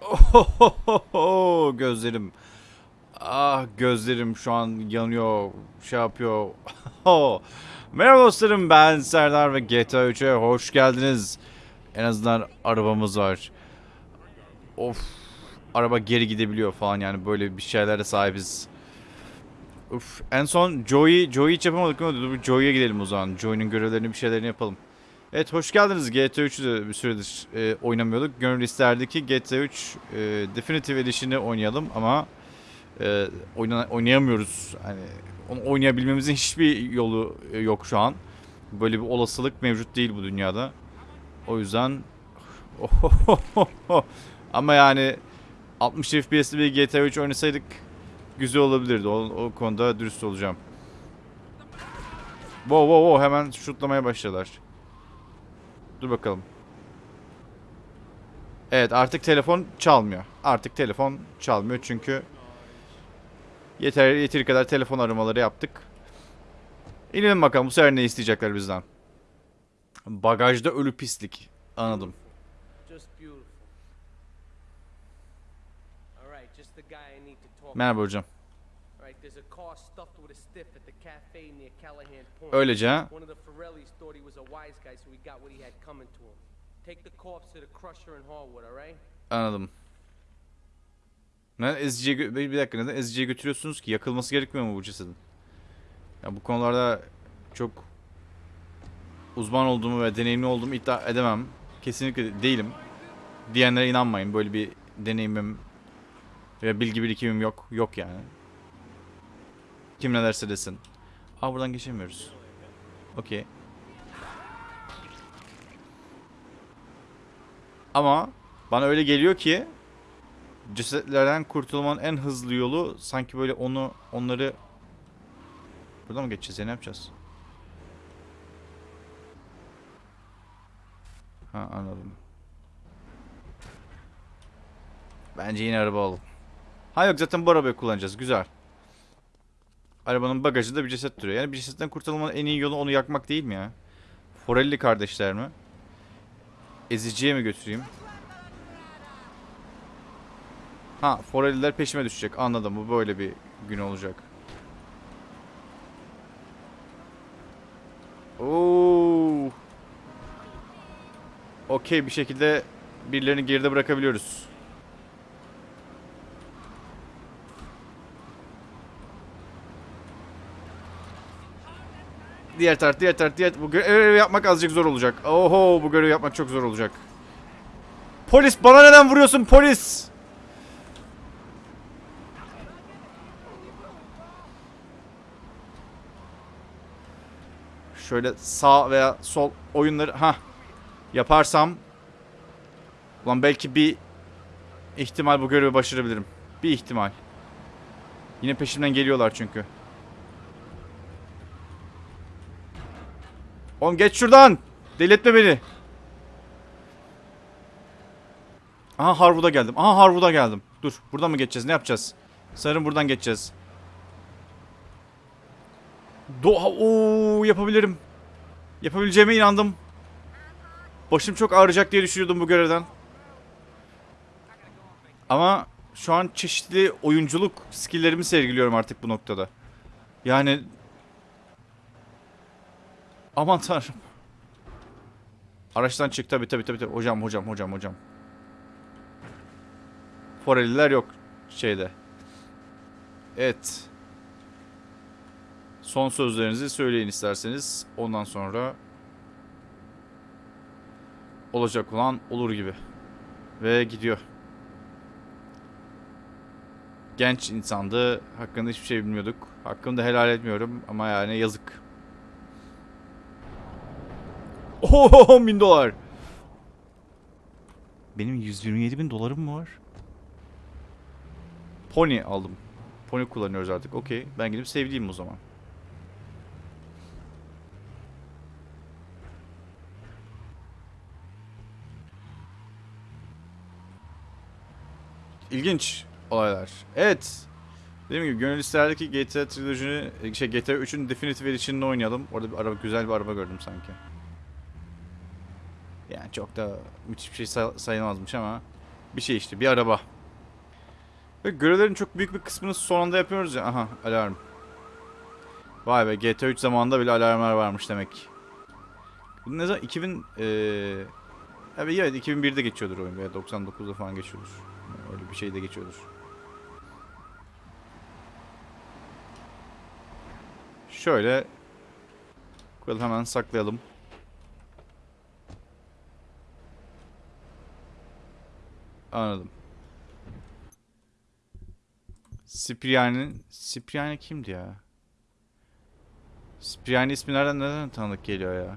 Ohohoho, gözlerim. Ah gözlerim şu an yanıyor, şey yapıyor. Merhaba dostlarım ben Serdar ve GTA 3'e hoş geldiniz. En azından arabamız var. Of araba geri gidebiliyor falan yani böyle bir şeylere sahibiz. Uf en son Joey Joey hiç yapamadık bir Joey'e gidelim o zaman. Joey'nin görevlerini bir şeylerini yapalım. Evet hoş geldiniz. GTA 3'ü de bir süredir e, oynamıyorduk. Gönül isterdi ki GTA 3 e, Definitive Edition'ı oynayalım ama e, oyna, oynayamıyoruz. Hani onu oynayabilmemizin hiçbir yolu e, yok şu an. Böyle bir olasılık mevcut değil bu dünyada. O yüzden ama yani 60 FPS'li bir GTA 3 oynasaydık güzel olabilirdi. O, o konuda dürüst olacağım. Wow wow wow hemen şutlamaya başladılar. Dur bakalım. Evet artık telefon çalmıyor. Artık telefon çalmıyor çünkü yeter yeteri kadar telefon aramaları yaptık. İnelim bakalım bu sefer ne isteyecekler bizden. Bagajda ölü pislik. Anladım. Merhaba hocam. Öylece? Anladım. Neden eziciye bir dakika neden eziciye götürüyorsunuz ki? Yakılması gerekmiyor mu bu cesedin? Ya bu konularda çok uzman olduğumu ve deneyimli olduğumu iddia edemem. Kesinlikle değilim. Diyenlere inanmayın. Böyle bir deneyimim ve bilgi birikimim yok. Yok yani. Kim ne derse desin. Aa buradan geçemiyoruz. Okey. Ama bana öyle geliyor ki cesetlerden kurtulmanın en hızlı yolu sanki böyle onu onları Buradan mı geçeceğiz ya ne yapacağız? Ha anladım. Bence yine araba alalım. Ha yok zaten bu arabayı kullanacağız. Güzel. Arabanın bagajında bir ceset duruyor. Yani bir cesetten kurtulmanın en iyi yolu onu yakmak değil mi ya? Forelli kardeşler mi? Eziciye mi götüreyim? Ha, Forelliler peşime düşecek. Anladım. Bu böyle bir gün olacak. Oo. Okey bir şekilde birilerini geride bırakabiliyoruz. Diğer taraf, diğer taraf, diğer bu görevi yapmak azıcık zor olacak. Oho, bu görevi yapmak çok zor olacak. Polis bana neden vuruyorsun polis? Şöyle sağ veya sol oyunları ha yaparsam Ulan belki bir ihtimal bu görevi başarabilirim. Bir ihtimal. Yine peşimden geliyorlar çünkü. Oğlum geç şuradan. Delirtme beni. Aha Harwood'a geldim. Aha Harwood'a geldim. Dur buradan mı geçeceğiz ne yapacağız? Sanırım buradan geçeceğiz. Doğa ooo yapabilirim. Yapabileceğime inandım. Başım çok ağrıyacak diye düşünüyordum bu görevden. Ama şu an çeşitli oyunculuk skilllerimi sergiliyorum artık bu noktada. Yani Aman tanrım. Araçtan çık tabi tabi tabi tabi. Hocam hocam hocam hocam. Foreliler yok şeyde. Evet. Son sözlerinizi söyleyin isterseniz. Ondan sonra olacak olan olur gibi. Ve gidiyor. Genç insandı. Hakkında hiçbir şey bilmiyorduk. Hakkımı da helal etmiyorum ama yani yazık. Oho 10 bin dolar. Benim 127 bin dolarım mı var? Pony aldım. Pony kullanıyoruz artık. Okey. Ben gidip sevdiğim o zaman. İlginç olaylar. Evet. Dediğim gibi gönül isterdi ki GTA trilojini, şey GTA 3'ün Definitive Edition'ını oynayalım. Orada bir araba, güzel bir araba gördüm sanki. Yani çok da müthiş bir şey say- sayılmazmış ama Bir şey işte bir araba. Ve görevlerin çok büyük bir kısmını son anda yapıyoruz ya. Aha alarm. Vay be GTA 3 zamanında bile alarmlar varmış demek. Bu ne zaman 2000 eee Evet, evet 2001'de geçiyordur oyun veya 99'da falan geçiyordur. Öyle bir şey de geçiyordur. Şöyle koyalım hemen saklayalım. Anladım. Cipriani, Cipriani kimdi ya? Cipriani ismi nereden neden tanıdık geliyor ya?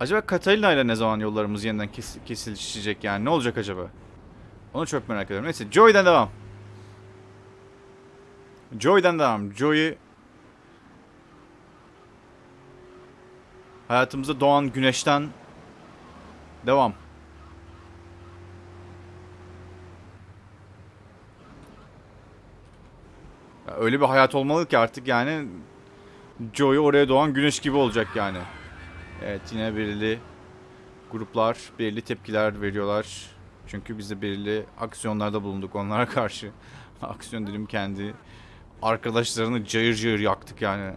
Acaba Catalina ile ne zaman yollarımız yeniden kes kesilişecek yani? Ne olacak acaba? Onu çok merak ediyorum. Neyse Joy'den devam. Joy'den devam. Joy'u hayatımızda doğan güneşten devam. Ya öyle bir hayat olmalı ki artık yani Joy oraya doğan güneş gibi olacak yani. Evet yine belirli gruplar belirli tepkiler veriyorlar. Çünkü biz de belirli aksiyonlarda bulunduk onlara karşı. Aksiyon dedim kendi arkadaşlarını cayır cayır yaktık yani.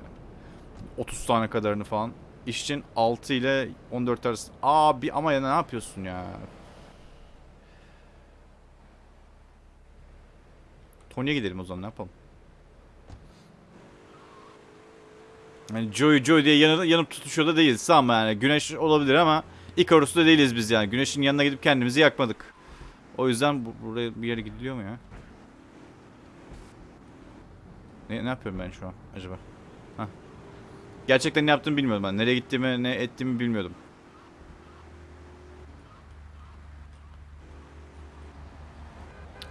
30 tane kadarını falan. İşçin 6 ile 14 arası. Abi ama ya ne yapıyorsun ya? Tony'ye gidelim o zaman ne yapalım? Yani Joey Joey diye yanı, yanıp tutuşuyor da değiliz ama yani güneş olabilir ama Icarus'ta değiliz biz yani. Güneşin yanına gidip kendimizi yakmadık. O yüzden bu, buraya bir yere gidiliyor mu ya? Ne, ne yapıyorum ben şu an acaba? Gerçekten ne yaptığımı bilmiyordum ben. Nereye gittiğimi ne ettiğimi bilmiyordum.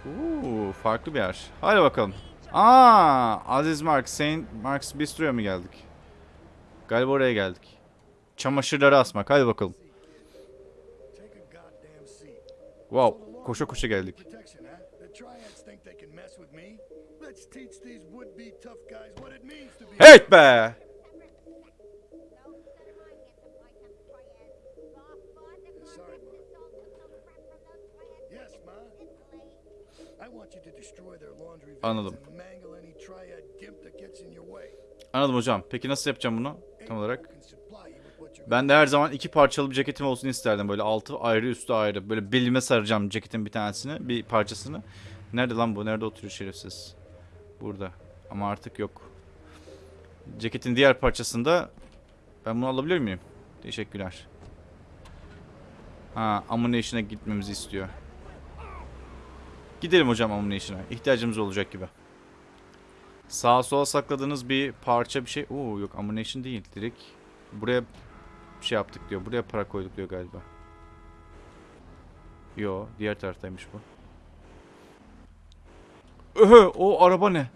Uuu farklı bir yer. Hadi bakalım. Aa, Aziz Mark, Saint Mark's Bistro'ya mı geldik? Galiba oraya geldik. Çamaşırları asmak. Hadi bakalım. Wow. Koşa koşa geldik. Protection, huh? Way. Anladım hocam. Peki nasıl yapacağım bunu? Tam olarak. Ben de her zaman iki parçalı bir ceketim olsun isterdim. Böyle altı ayrı üstü ayrı. Böyle belime saracağım ceketin bir tanesini. Bir parçasını. Nerede lan bu? Nerede oturuyor şerefsiz? Burada. Ama artık yok. Ceketin diğer parçasında ben bunu alabilir miyim? Teşekkürler. Ha, ammunition'a gitmemizi istiyor. Gidelim hocam ammunition'a. İhtiyacımız olacak gibi. Sağa sola sakladığınız bir parça bir şey. Oo yok ammunition değil. Direkt buraya şey yaptık diyor. Buraya para koyduk diyor galiba. Yo, diğer taraftaymış bu. Öhö, o araba ne?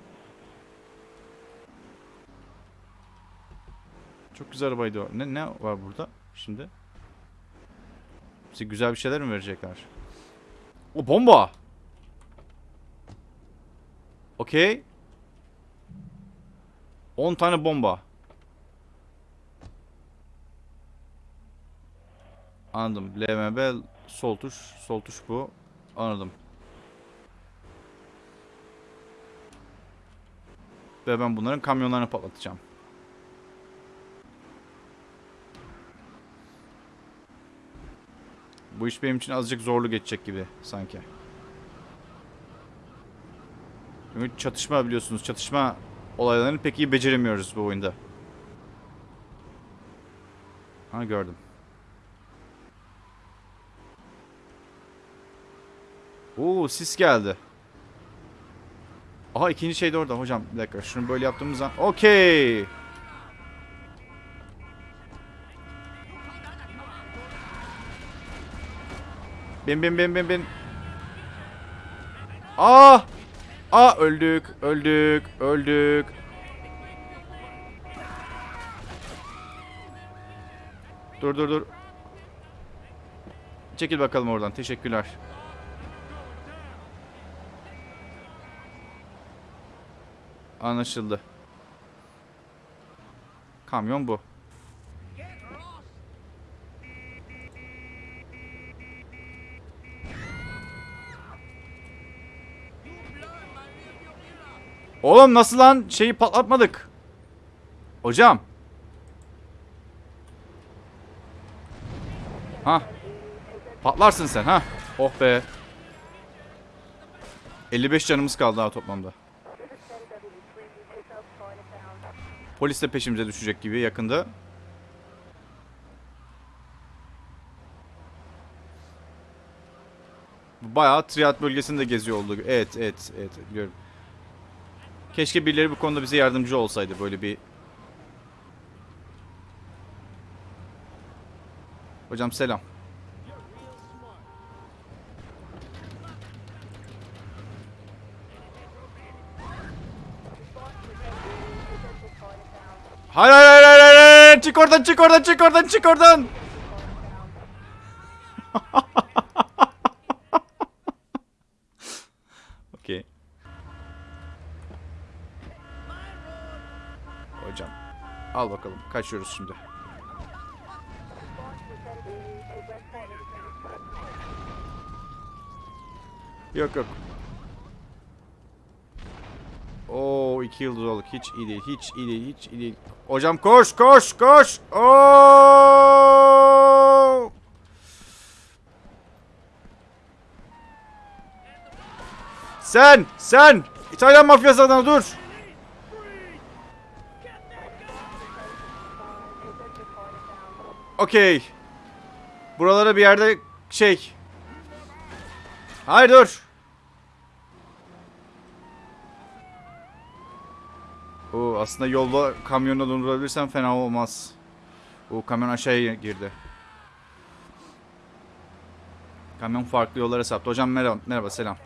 Çok güzel arabaydı o. Ne ne var burada şimdi? Bize güzel bir şeyler mi verecekler? O bomba. Okey. 10 tane bomba. Anladım. LMB sol tuş, sol tuş bu. Anladım. Ve ben bunların kamyonlarını patlatacağım. Bu iş benim için azıcık zorlu geçecek gibi sanki. Çünkü çatışma biliyorsunuz. Çatışma olaylarını pek iyi beceremiyoruz bu oyunda. Ha gördüm. Oo sis geldi. Aha ikinci şey de orada hocam. Bir dakika şunu böyle yaptığımız zaman. Okey. Bin bin bin bin bin. Aa! Aa öldük, öldük, öldük. Dur dur dur. Çekil bakalım oradan. Teşekkürler. Anlaşıldı. Kamyon bu. Oğlum nasıl lan? Şeyi patlatmadık. Hocam. Ha. Patlarsın sen ha. Oh be. 55 canımız kaldı daha toplamda. Polis de peşimize düşecek gibi yakında. Bayağı triat bölgesinde geziyor oldu. Evet, evet, evet biliyorum. Keşke birileri bu konuda bize yardımcı olsaydı böyle bir... Hocam selam. Hayır hayır hayır hayır hayır çık oradan çık oradan çık oradan çık oradan. Okey. Hocam. Al bakalım. Kaçıyoruz şimdi. Yok yok. Oo iki yıldız olduk. Hiç iyi değil. Hiç iyi değil. Hiç iyi değil. Hocam koş koş koş. Oo! Sen sen İtalyan mafyası adına dur. Okey. Buralara bir yerde şey. Hayır dur. Oo, aslında yolda kamyonu durdurabilirsem fena olmaz. O kamyon aşağıya girdi. Kamyon farklı yollara saptı. Hocam merhaba, merhaba selam.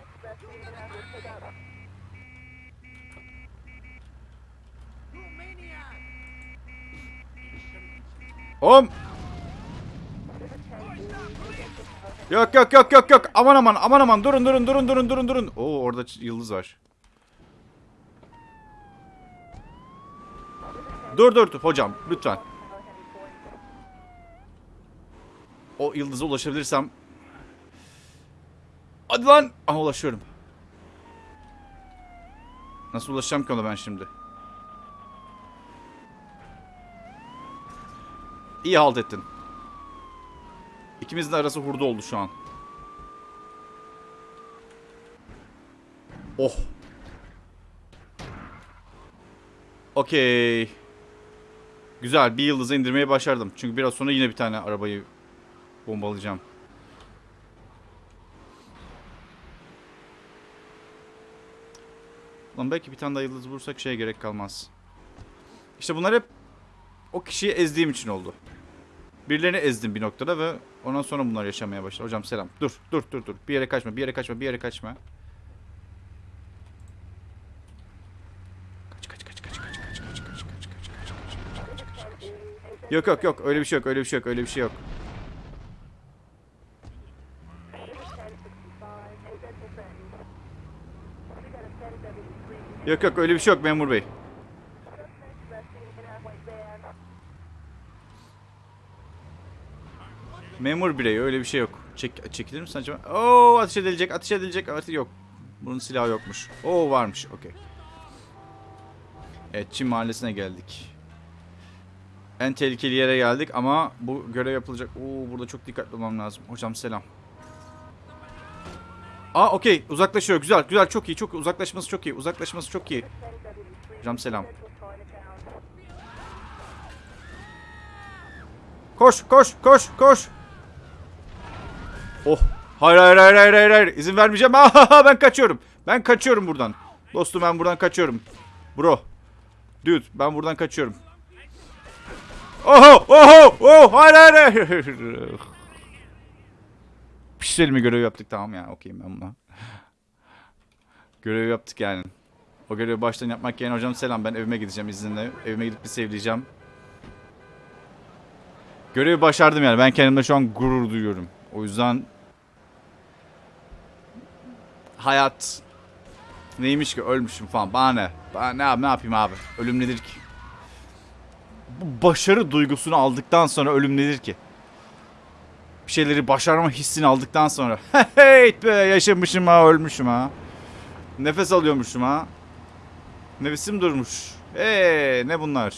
Om. Yok yok yok yok yok. Aman aman aman aman durun durun durun durun durun durun. Oo orada yıldız var. Dur dur hocam lütfen. O yıldıza ulaşabilirsem. Hadi lan. Aha ulaşıyorum. Nasıl ulaşacağım ki ona ben şimdi? İyi halt ettin. İkimizin arası hurda oldu şu an. Oh. Okey. Güzel bir yıldızı indirmeyi başardım. Çünkü biraz sonra yine bir tane arabayı bombalayacağım. Lan belki bir tane daha yıldız bulursak şeye gerek kalmaz. İşte bunlar hep o kişiyi ezdiğim için oldu. Birilerini ezdim bir noktada ve ondan sonra bunlar yaşamaya başladı. Hocam selam. Dur, dur, dur, dur. Bir yere kaçma, bir yere kaçma, bir yere kaçma. Kaç, kaç, kaç, kaç, kaç, kaç, kaç, kaç, kaç, kaç, kaç, kaç, kaç, kaç, kaç. Yok yok yok öyle bir şey yok öyle bir şey yok öyle bir şey yok. Yok yok öyle bir şey yok memur bey. Memur birey öyle bir şey yok. Çek, çekilir misin acaba? Oo ateş edilecek ateş edilecek. Evet yok. Bunun silahı yokmuş. Oo varmış. Okey. Evet Çin mahallesine geldik. En tehlikeli yere geldik ama bu görev yapılacak. Oo burada çok dikkatli olmam lazım. Hocam selam. Aa okey uzaklaşıyor. Güzel güzel çok iyi çok uzaklaşması çok iyi. Uzaklaşması çok iyi. Hocam selam. Koş koş koş koş. Oh. Hayır hayır hayır hayır hayır. İzin vermeyeceğim. Ahaha ben kaçıyorum. Ben kaçıyorum buradan. Dostum ben buradan kaçıyorum. Bro. Dude ben buradan kaçıyorum. Oho oho oh hayır hayır hayır. Pişirelim mi görev yaptık tamam ya okeyim ben buna. Görev yaptık yani. O görevi baştan yapmak yerine hocam selam ben evime gideceğim izninle. Evime gidip bir sevleyeceğim. Görevi başardım yani. Ben kendimde şu an gurur duyuyorum. O yüzden hayat neymiş ki ölmüşüm falan. Bana ne? Bana ne, yap- ne yapayım abi? Ölüm nedir ki? Bu başarı duygusunu aldıktan sonra ölüm nedir ki? Bir şeyleri başarma hissini aldıktan sonra hey be yaşamışım ha ölmüşüm ha. Nefes alıyormuşum ha. Nefesim durmuş. Eee ne bunlar?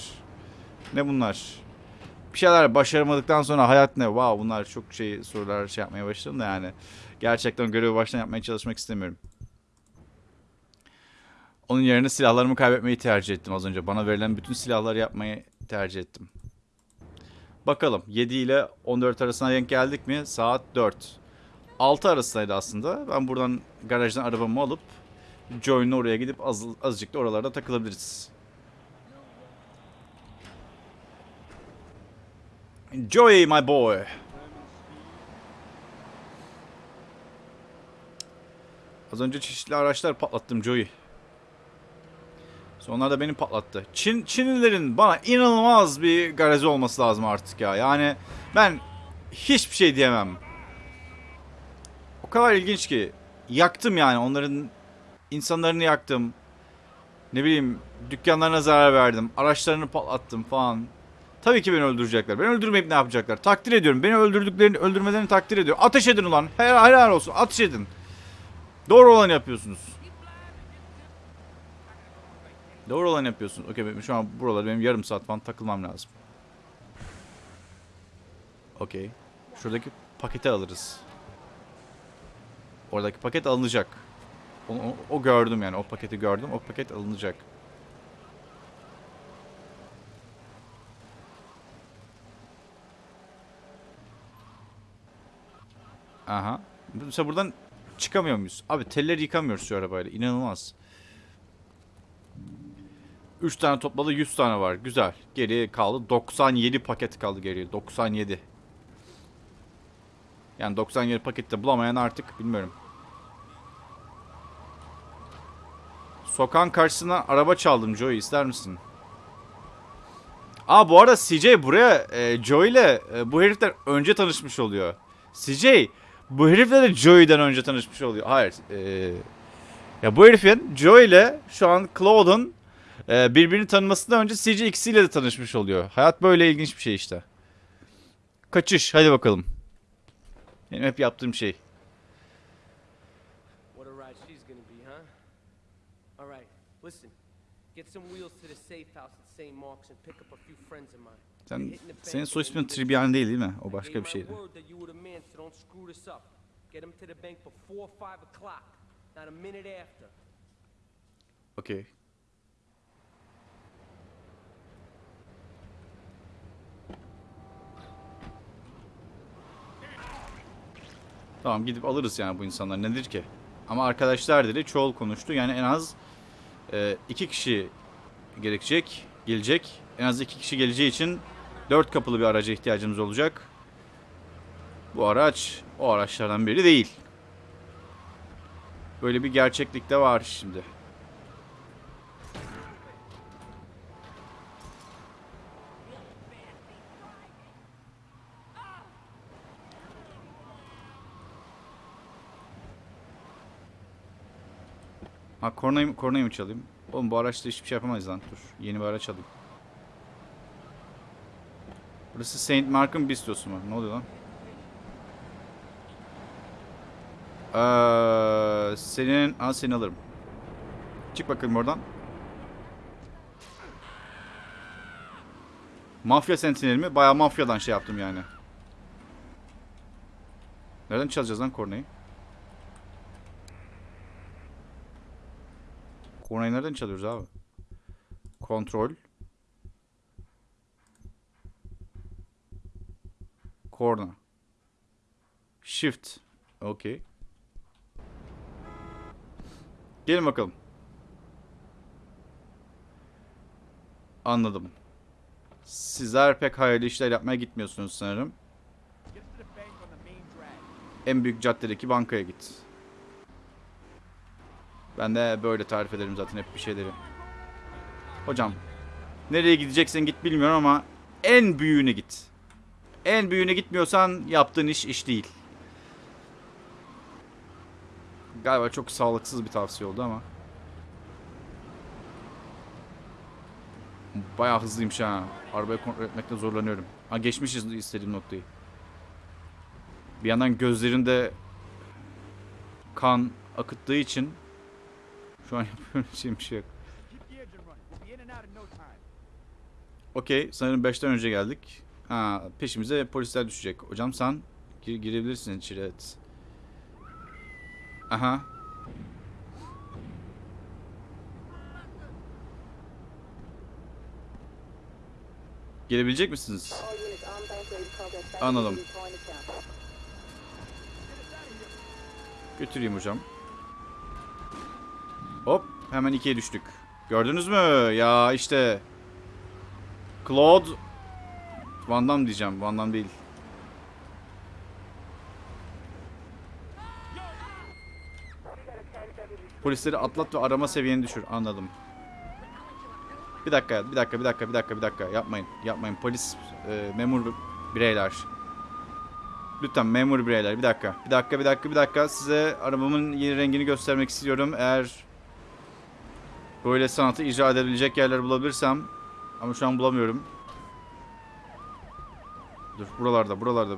Ne bunlar? Bir şeyler başaramadıktan sonra hayat ne? Wow bunlar çok şey sorular şey yapmaya başladım da yani. Gerçekten görevi baştan yapmaya çalışmak istemiyorum. Onun yerine silahlarımı kaybetmeyi tercih ettim az önce. Bana verilen bütün silahları yapmayı tercih ettim. Bakalım 7 ile 14 arasına denk geldik mi? Saat 4. 6 arasındaydı aslında. Ben buradan garajdan arabamı alıp Join'le oraya gidip az, azıcık da oralarda takılabiliriz. Joey my boy. Az önce çeşitli araçlar patlattım Joey. Onlar da beni patlattı. Çin, Çinlilerin bana inanılmaz bir garezi olması lazım artık ya. Yani ben hiçbir şey diyemem. O kadar ilginç ki. Yaktım yani onların insanlarını yaktım. Ne bileyim dükkanlarına zarar verdim. Araçlarını patlattım falan. Tabii ki beni öldürecekler. Beni öldürmeyip ne yapacaklar? Takdir ediyorum. Beni öldürdüklerini, öldürmelerini takdir ediyorum. Ateş edin ulan. Helal, helal olsun. Ateş edin. Doğru olanı yapıyorsunuz. Doğru olanı yapıyorsunuz. Okey şu an buralarda benim yarım saat falan takılmam lazım. Okey. Şuradaki paketi alırız. Oradaki paket alınacak. O, o, o gördüm yani. O paketi gördüm. O paket alınacak. Aha. Mesela buradan çıkamıyor muyuz? Abi telleri yıkamıyoruz şu arabayla. İnanılmaz. 3 tane topladı 100 tane var. Güzel. Geriye kaldı. 97 paket kaldı geriye. 97. Yani 97 pakette bulamayan artık bilmiyorum. Sokağın karşısına araba çaldım Joey ister misin? Aa bu arada CJ buraya e, Joey ile e, bu herifler önce tanışmış oluyor. CJ bu herifle de Joey'den önce tanışmış oluyor. Hayır. e, ya bu herifin Joey ile şu an Claude'un e, birbirini tanımasından önce CJ ikisiyle de tanışmış oluyor. Hayat böyle ilginç bir şey işte. Kaçış hadi bakalım. Benim hep yaptığım şey. Get some wheels to the safe house at St. Mark's and pick up a few friends of mine. Sen, senin soy ismin Tribyan değil değil mi? O başka bir şeydi. word that you were the man, so don't screw this up. Get them to the bank before 5 o'clock, not a minute after. Okey. Tamam gidip alırız yani bu insanlar nedir ki? Ama arkadaşlar dedi çoğul konuştu. Yani en az e, iki kişi gerekecek, gelecek. En az iki kişi geleceği için dört kapılı bir araca ihtiyacımız olacak. Bu araç o araçlardan biri değil. Böyle bir gerçeklik de var şimdi. Ha kornayı, kornayı mı çalayım? Oğlum bu araçla hiçbir şey yapamayız lan. Dur yeni bir araç alayım. Burası Saint Mark'ın bistosu mu? Ne oluyor lan? Ee, senin... Aa seni alırım. Çık bakalım oradan. Mafya sentineli mi? Bayağı mafyadan şey yaptım yani. Nereden çalacağız lan kornayı? Kornayı nereden çalıyoruz abi? Kontrol. Korna. Shift. Okey. Gelin bakalım. Anladım. Sizler pek hayırlı işler yapmaya gitmiyorsunuz sanırım. En büyük caddedeki bankaya git. Ben de böyle tarif ederim zaten hep bir şeyleri. Hocam, nereye gideceksen git bilmiyorum ama en büyüğüne git. En büyüğüne gitmiyorsan yaptığın iş iş değil. Galiba çok sağlıksız bir tavsiye oldu ama. Bayağı hızlıymış ha. Arabayı kontrol etmekte zorlanıyorum. Ha geçmişiz istediğim noktayı. Bir yandan gözlerinde kan akıttığı için şu an yapabileceğim bir şey yok. Okey sanırım 5'ten önce geldik. Ha peşimize polisler düşecek. Hocam sen gir- girebilirsin içeri evet. Aha. Gelebilecek misiniz? Anladım. Götüreyim hocam. Hop hemen ikiye düştük. Gördünüz mü? Ya işte. Claude. Van Damme diyeceğim. Van Damme değil. Polisleri atlat ve arama seviyeni düşür. Anladım. Bir dakika, bir dakika, bir dakika, bir dakika, bir dakika. Yapmayın, yapmayın. Polis, e, memur bireyler. Lütfen memur bireyler. Bir dakika, bir dakika, bir dakika, bir dakika. Size arabamın yeni rengini göstermek istiyorum. Eğer böyle sanatı icra edebilecek yerler bulabilirsem ama şu an bulamıyorum. Dur buralarda buralarda.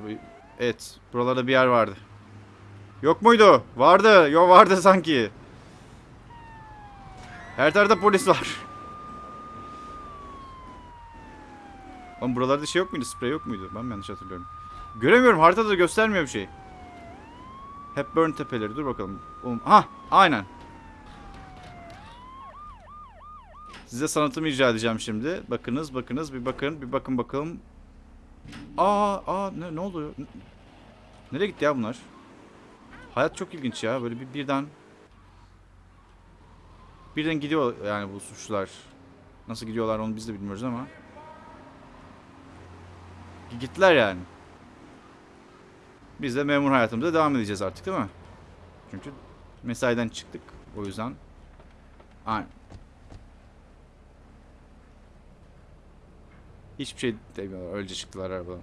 Evet buralarda bir yer vardı. Yok muydu? Vardı. Yo vardı sanki. Her tarafta polis var. Oğlum buralarda şey yok muydu? Sprey yok muydu? Ben mi yanlış hatırlıyorum? Göremiyorum. Haritada da göstermiyor bir şey. Hep burn tepeleri. Dur bakalım. Oğlum, ha, aynen. Size sanatımı icra edeceğim şimdi. Bakınız, bakınız, bir bakın, bir bakın bakalım. Aa, aa ne, ne? N- Nereye gitti ya bunlar? Hayat çok ilginç ya. Böyle bir birden birden gidiyor yani bu suçlular. Nasıl gidiyorlar onu biz de bilmiyoruz ama. Gittiler yani. Biz de memur hayatımıza devam edeceğiz artık değil mi? Çünkü mesaiden çıktık. O yüzden. Aynen. Hiçbir şey demiyorlar. Öylece çıktılar arabadan.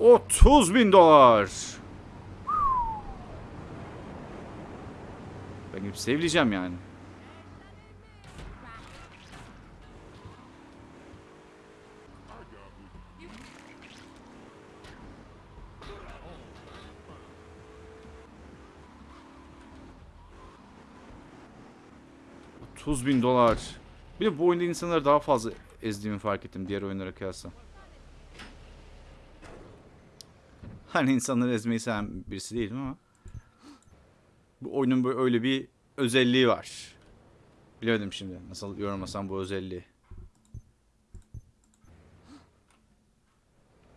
30 bin dolar. Ben gidip sevleyeceğim yani. ...30 bin dolar. Bir de bu oyunda insanları daha fazla ezdiğimi fark ettim diğer oyunlara kıyasla. Hani insanları ezmeyi seven birisi değilim ama... Bu oyunun böyle öyle bir özelliği var. Bilemedim şimdi nasıl yorumlasam bu özelliği.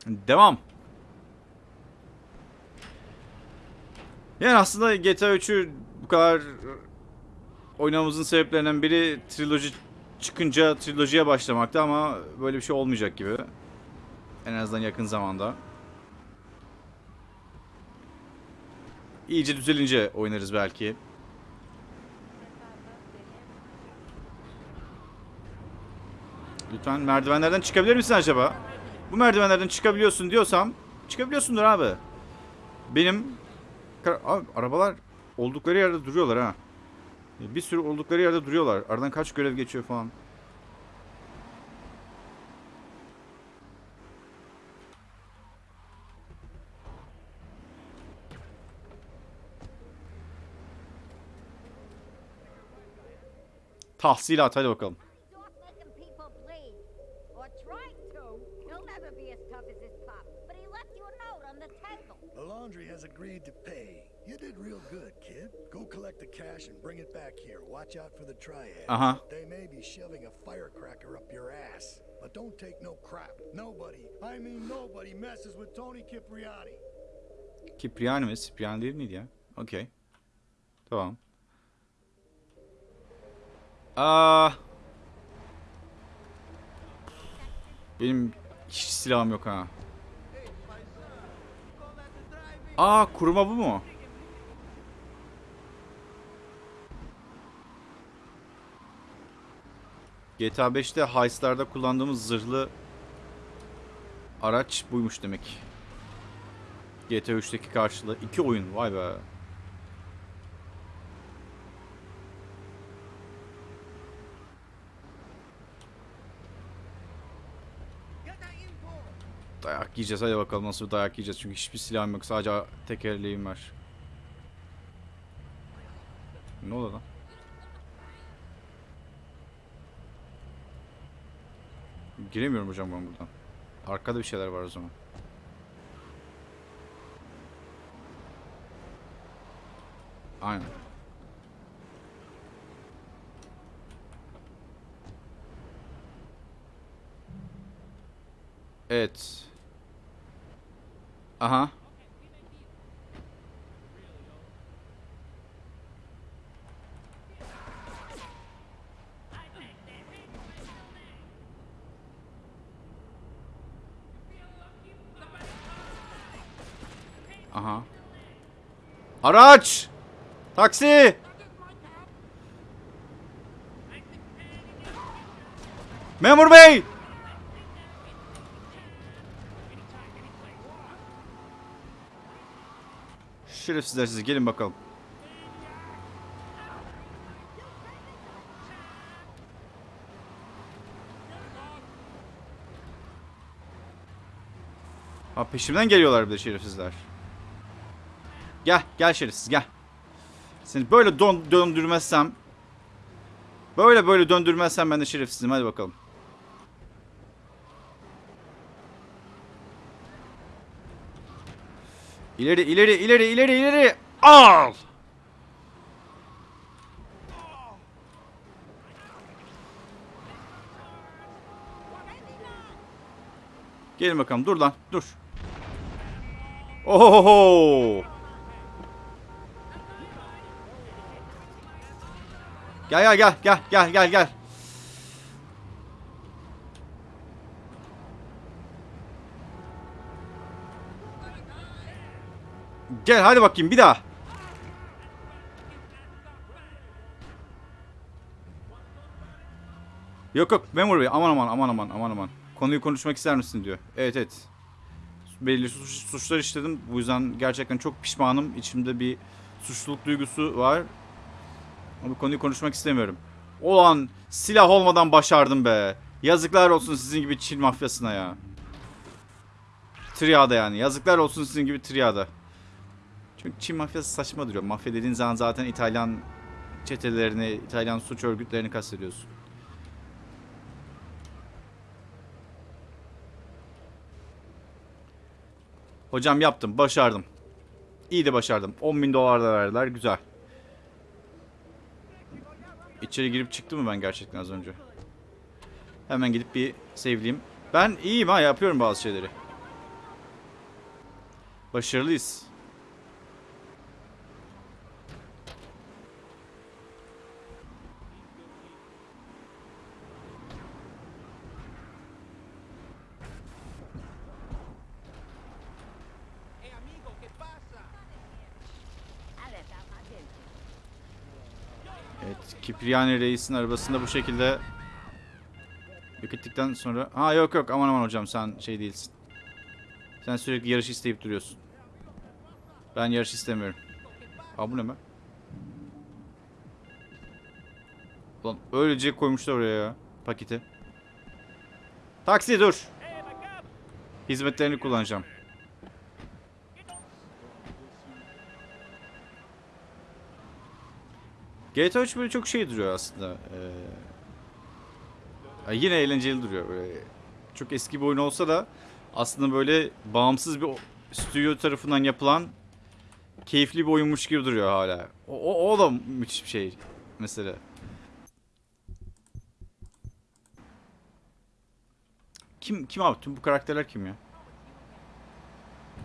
Devam. Yani aslında GTA 3'ü bu kadar oynamamızın sebeplerinden biri triloji çıkınca trilojiye başlamakta ama böyle bir şey olmayacak gibi. En azından yakın zamanda. İyice düzelince oynarız belki. Lütfen merdivenlerden çıkabilir misin acaba? Bu merdivenlerden çıkabiliyorsun diyorsam çıkabiliyorsundur abi. Benim abi, arabalar oldukları yerde duruyorlar ha. Bir sürü oldukları yerde duruyorlar. Aradan kaç görev geçiyor falan. Tahsilat hadi bakalım. Agreed to pay. You did real good, kid. Go collect the cash and bring it back here. Watch out for the triad. Uh-huh. They may be shoving a firecracker up your ass. But don't take no crap. Nobody, I mean nobody, messes with Tony Cipriani. Kipriani mi? Cipriani değil miydi ya? Okey. Tamam. Aa. Benim hiç silahım yok ha. Aa kuruma bu mu? GTA 5'te heistlarda kullandığımız zırhlı araç buymuş demek. GTA 3'teki karşılığı. iki oyun vay be. Dayak yiyeceğiz hadi bakalım nasıl bir dayak yiyeceğiz. Çünkü hiçbir silahım yok sadece tekerleğim var. Ne oldu lan? Giremiyorum hocam ben buradan. Arkada bir şeyler var o zaman. Aynen. Evet. Aha. Aha. Araç! Taksi! Memur bey! Şerefsizler siz gelin bakalım. Ha peşimden geliyorlar bir de şerefsizler. Gel, gel şerefsiz gel. Seni böyle döndürmezsem Böyle böyle döndürmezsem ben de şerefsizim hadi bakalım. İleri ileri ileri ileri ileri al. Gelin bakalım dur lan dur. Ohoho. Gel gel gel gel gel gel gel. Gel hadi bakayım bir daha. Yok yok memur bey aman aman aman aman aman aman. Konuyu konuşmak ister misin diyor. Evet evet. Belli suç, suçlar işledim. Bu yüzden gerçekten çok pişmanım. İçimde bir suçluluk duygusu var. Bu konuyu konuşmak istemiyorum. Ulan silah olmadan başardım be. Yazıklar olsun sizin gibi Çin mafyasına ya. Triada yani. Yazıklar olsun sizin gibi triada. Çünkü Çin mafyası saçma duruyor. Mafya dediğin zaman zaten İtalyan çetelerini, İtalyan suç örgütlerini kastediyorsun. Hocam yaptım. Başardım. İyi de başardım. 10 bin dolar da verdiler. Güzel. İçeri girip çıktı mı ben gerçekten az önce? Hemen gidip bir sevleyeyim. Ben iyiyim ha yapıyorum bazı şeyleri. Başarılıyız. Evet, Kipriani Reis'in arabasında bu şekilde yok ettikten sonra... Ha yok yok aman aman hocam sen şey değilsin. Sen sürekli yarış isteyip duruyorsun. Ben yarış istemiyorum. Aa bu ne be? Lan öylece koymuşlar oraya ya paketi. Taksi dur. Hizmetlerini kullanacağım. GTA 3 böyle çok şey duruyor aslında. Ee, yine eğlenceli duruyor. Böyle çok eski bir oyun olsa da aslında böyle bağımsız bir stüdyo tarafından yapılan keyifli bir oyunmuş gibi duruyor hala. O, o, o da müthiş bir şey mesela. Kim kim abi? Tüm bu karakterler kim ya?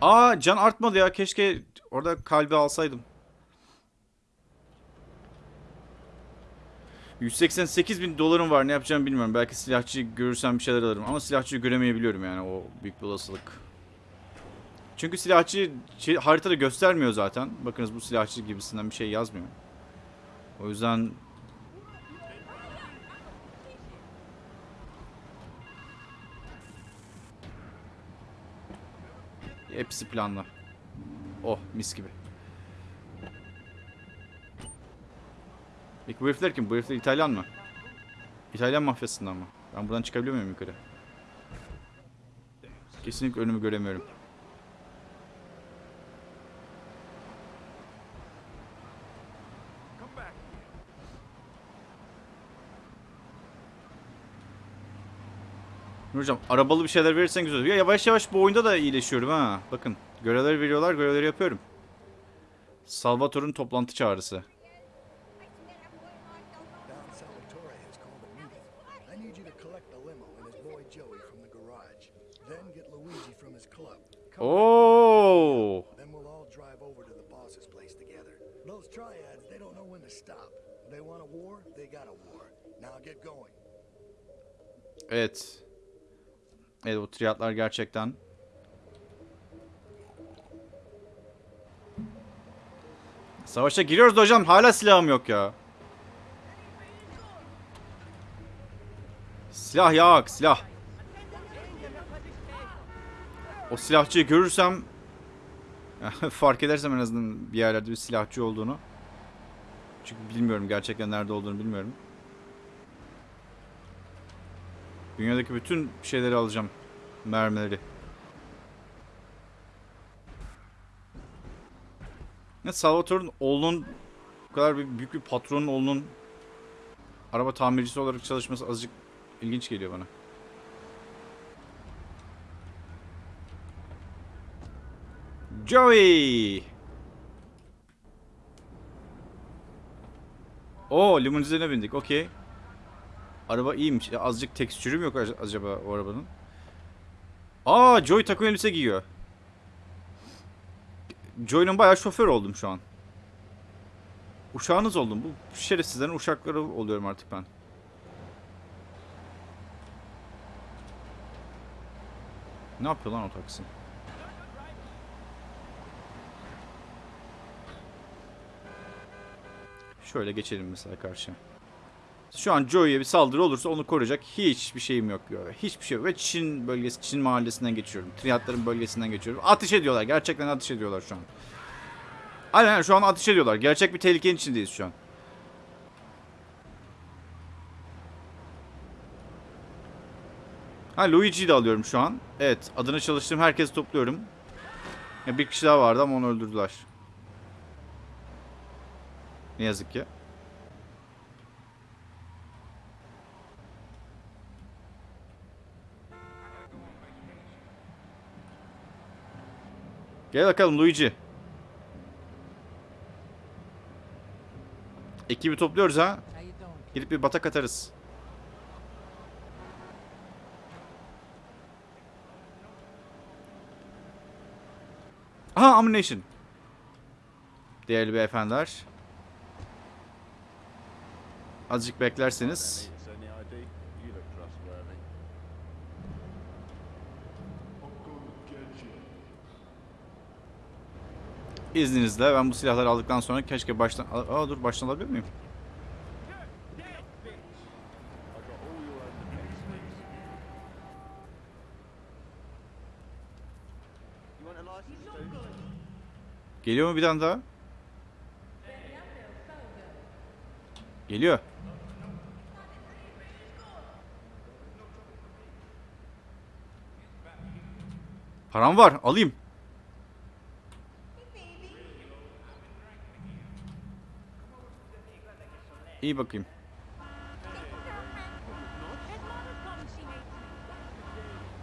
Aa can artmadı ya. Keşke orada kalbi alsaydım. 188 bin dolarım var ne yapacağımı bilmiyorum. Belki silahçı görürsem bir şeyler alırım. Ama silahçıyı göremeyebiliyorum yani o büyük bir olasılık. Çünkü silahçı şey, haritada göstermiyor zaten. Bakınız bu silahçı gibisinden bir şey yazmıyor. O yüzden... Hepsi planlı. Oh mis gibi. Peki bu herifler kim? Bu herifler İtalyan mı? İtalyan mafyasından mı? Ben buradan çıkabiliyor muyum yukarı? Kesinlikle önümü göremiyorum. Hocam arabalı bir şeyler verirsen güzel olur. Ya yavaş yavaş bu oyunda da iyileşiyorum ha. Bakın görevleri veriyorlar görevleri yapıyorum. Salvatore'un toplantı çağrısı. Don Salvatore has called a meeting. I need you to collect the limo and his boy Joey from the garage. Then get Luigi from his club. Come on. Oo! Then we'll all drive over to the boss's place together. Those triads, they don't know when to stop. They want a war, they got a war. Now get going. Evet. Evet bu triyatlar gerçekten. Savaşa giriyoruz hocam hala silahım yok ya. Silah yok silah. O silahçıyı görürsem fark edersem en azından bir yerlerde bir silahçı olduğunu. Çünkü bilmiyorum gerçekten nerede olduğunu bilmiyorum. Dünyadaki bütün şeyleri alacağım. Mermileri. Ne Salvatore'un oğlunun bu kadar bir, büyük bir patronun oğlunun araba tamircisi olarak çalışması azıcık ilginç geliyor bana. Joey! Oo limonizine bindik. Okey. Araba iyiymiş. Ya, azıcık tekstürü mü yok ac- acaba o arabanın? Aa Joy takım elbise giyiyor. Joy'un bayağı şoför oldum şu an. Uşağınız oldum. Bu şerefsizlerin uşakları oluyorum artık ben. Ne yapıyor lan o taksi? Şöyle geçelim mesela karşıya. Şu an Joey'e bir saldırı olursa onu koruyacak hiçbir şeyim yok diyor. Hiçbir şey yok. Ve Çin bölgesi, Çin mahallesinden geçiyorum. Triyatların bölgesinden geçiyorum. Ateş ediyorlar. Gerçekten ateş ediyorlar şu an. Aynen şu an ateş ediyorlar. Gerçek bir tehlikenin içindeyiz şu an. Ha Luigi'yi de alıyorum şu an. Evet adını çalıştığım herkesi topluyorum. Ya, bir kişi daha vardı ama onu öldürdüler. Ne yazık ki. Gel bakalım Luigi. Ekibi topluyoruz ha. Gidip bir batak atarız. Aha ammunition. Değerli beyefendiler. Azıcık beklerseniz. İzninizle ben bu silahları aldıktan sonra keşke baştan... Aa dur baştan alabilir miyim? Geliyor mu bir tane daha? Geliyor. Param var alayım. İyi bakayım.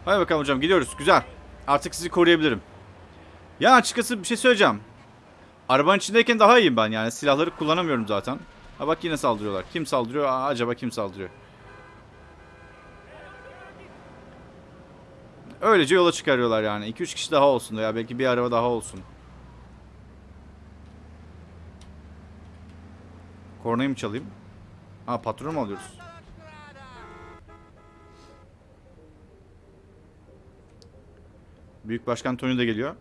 Hadi bakalım hocam gidiyoruz. Güzel. Artık sizi koruyabilirim. Ya açıkçası bir şey söyleyeceğim. Arabanın içindeyken daha iyiyim ben yani. Silahları kullanamıyorum zaten. Ha bak yine saldırıyorlar. Kim saldırıyor? Aa, acaba kim saldırıyor? Öylece yola çıkarıyorlar yani. 2-3 kişi daha olsun da ya belki bir araba daha olsun. Kornayı mı çalayım? Ha patron mu alıyoruz? Büyük Başkan Tony de geliyor.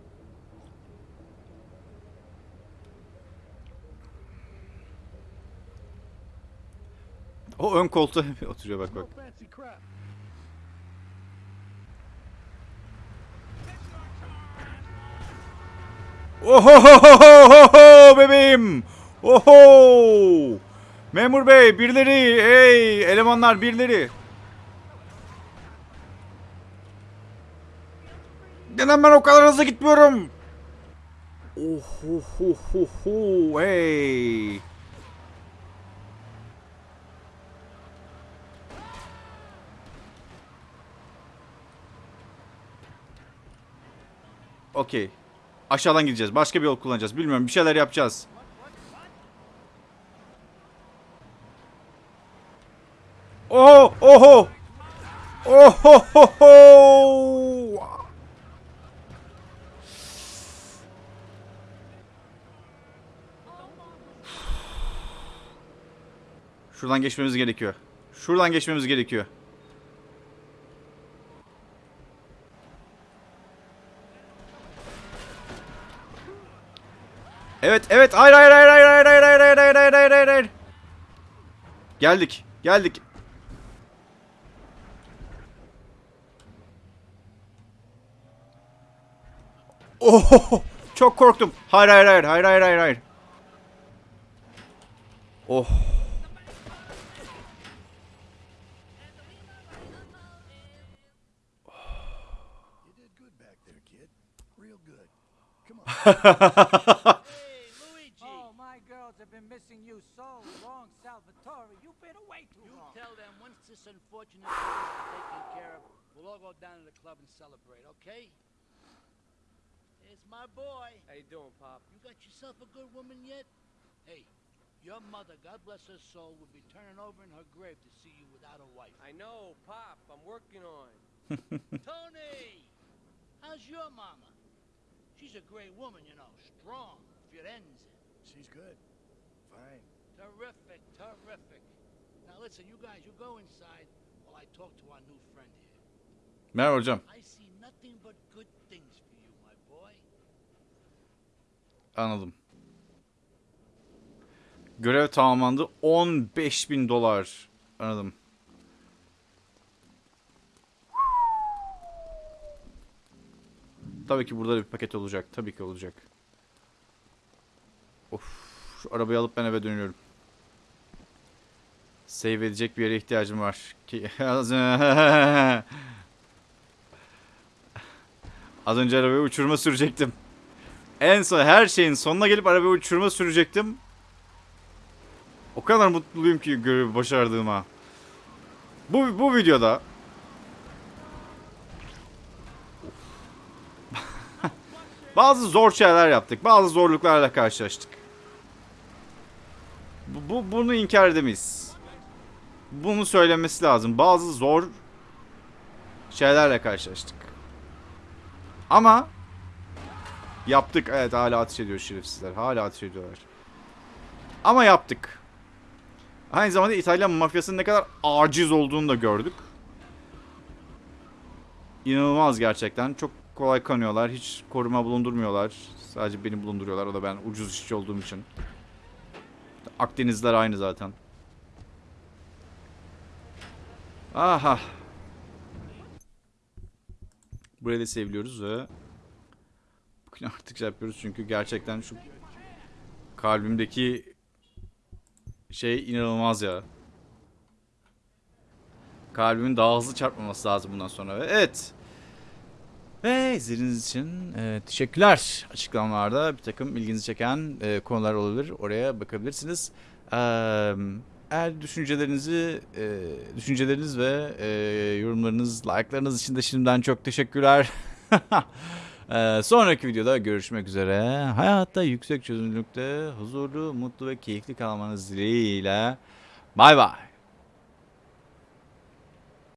O ön koltuğa oturuyor bak bak. No fancy crap. Oho bebeğim. Oho. Memur bey birileri. Hey elemanlar birileri. Neden ben o kadar hızlı gitmiyorum? Oh, oh, oh, oh, oh, hey. Okey. Aşağıdan gideceğiz. Başka bir yol kullanacağız. Bilmiyorum bir şeyler yapacağız. Oho! Oho! Oho! ho, ho! Şuradan geçmemiz gerekiyor. Şuradan geçmemiz gerekiyor. Evet, evet. Hayır, hayır, hayır, hayır, hayır, hayır, hayır, hayır, hayır, hayır, hayır, hayır, hayır. Geldik, geldik. Oh, çok korktum. Hayır, hayır, hayır, hayır, hayır, hayır, hayır. Oh. My girls have been missing you so long, Salvatore. You've been away too You long. tell them once this unfortunate business is taken care of, we'll all go down to the club and celebrate, okay? It's my boy. How you doing, Pop? You got yourself a good woman yet? Hey, your mother, God bless her soul, would be turning over in her grave to see you without a wife. I know, Pop. I'm working on. Tony! How's your mama? She's a great woman, you know, strong, Firenze. She's good. Fine. Terrific, terrific. Now listen, you guys, you go inside while I talk to our new friend here. Merhaba hocam. I see nothing but good things for you, my boy. Anladım. Görev tamamlandı. 15 bin dolar. Anladım. Tabii ki burada da bir paket olacak. Tabii ki olacak. Of, arabayı alıp ben eve dönüyorum. Save edecek bir yere ihtiyacım var. Az önce arabayı uçurma sürecektim. En son her şeyin sonuna gelip arabayı uçurma sürecektim. O kadar mutluyum ki görevi başardığıma. Bu, bu videoda bazı zor şeyler yaptık. Bazı zorluklarla karşılaştık. Bu, bu- bunu inkar edemeyiz. Bunu söylemesi lazım. Bazı zor şeylerle karşılaştık. Ama Yaptık. Evet hala ateş ediyor şerefsizler. Hala ateş ediyorlar. Ama yaptık. Aynı zamanda İtalyan mafyasının ne kadar aciz olduğunu da gördük. İnanılmaz gerçekten. Çok kolay kanıyorlar. Hiç koruma bulundurmuyorlar. Sadece beni bulunduruyorlar. O da ben ucuz işçi olduğum için. Akdenizler aynı zaten. Aha. Burayı da seviliyoruz ve artık şey yapıyoruz çünkü gerçekten şu kalbimdeki şey inanılmaz ya. Kalbimin daha hızlı çarpmaması lazım bundan sonra. Ve Evet. Ve izlediğiniz için e, teşekkürler. Açıklamalarda bir takım ilginizi çeken e, konular olabilir. Oraya bakabilirsiniz. E, eğer düşüncelerinizi, e, düşünceleriniz ve e, yorumlarınız, like'larınız için de şimdiden çok teşekkürler. E, sonraki videoda görüşmek üzere. Hayatta yüksek çözünürlükte huzurlu, mutlu ve keyifli kalmanız dileğiyle. Bay bay.